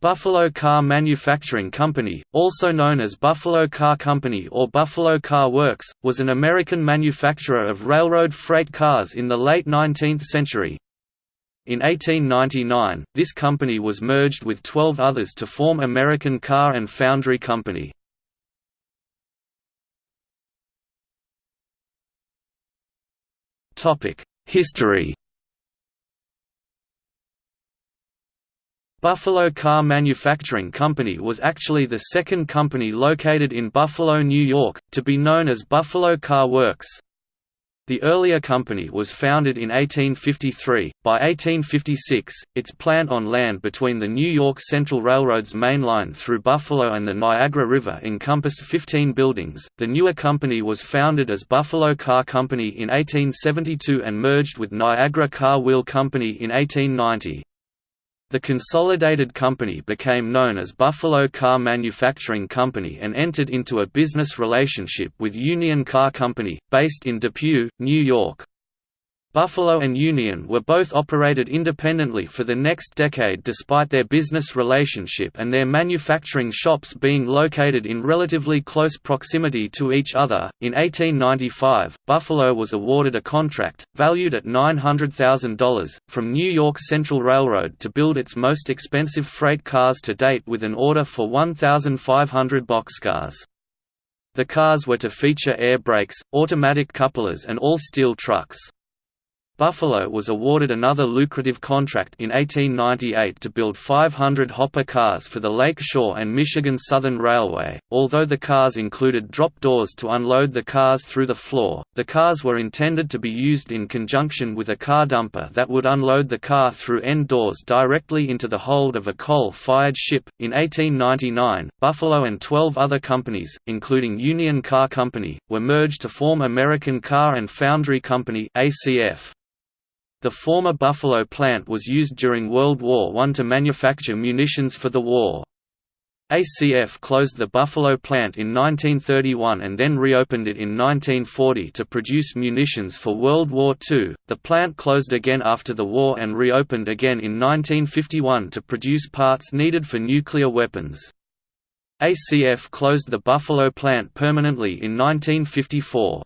Buffalo Car Manufacturing Company, also known as Buffalo Car Company or Buffalo Car Works, was an American manufacturer of railroad freight cars in the late 19th century. In 1899, this company was merged with 12 others to form American Car and Foundry Company. History Buffalo Car Manufacturing Company was actually the second company located in Buffalo, New York, to be known as Buffalo Car Works. The earlier company was founded in 1853. By 1856, its plant on land between the New York Central Railroad's main line through Buffalo and the Niagara River encompassed 15 buildings. The newer company was founded as Buffalo Car Company in 1872 and merged with Niagara Car Wheel Company in 1890. The consolidated company became known as Buffalo Car Manufacturing Company and entered into a business relationship with Union Car Company, based in Depew, New York. Buffalo and Union were both operated independently for the next decade despite their business relationship and their manufacturing shops being located in relatively close proximity to each other. In 1895, Buffalo was awarded a contract, valued at $900,000, from New York Central Railroad to build its most expensive freight cars to date with an order for 1,500 boxcars. The cars were to feature air brakes, automatic couplers and all-steel trucks. Buffalo was awarded another lucrative contract in 1898 to build 500 hopper cars for the Lake Shore and Michigan Southern Railway. Although the cars included drop doors to unload the cars through the floor, the cars were intended to be used in conjunction with a car dumper that would unload the car through end doors directly into the hold of a coal fired ship. In 1899, Buffalo and 12 other companies, including Union Car Company, were merged to form American Car and Foundry Company. ACF. The former Buffalo plant was used during World War I to manufacture munitions for the war. ACF closed the Buffalo plant in 1931 and then reopened it in 1940 to produce munitions for World War II. The plant closed again after the war and reopened again in 1951 to produce parts needed for nuclear weapons. ACF closed the Buffalo plant permanently in 1954.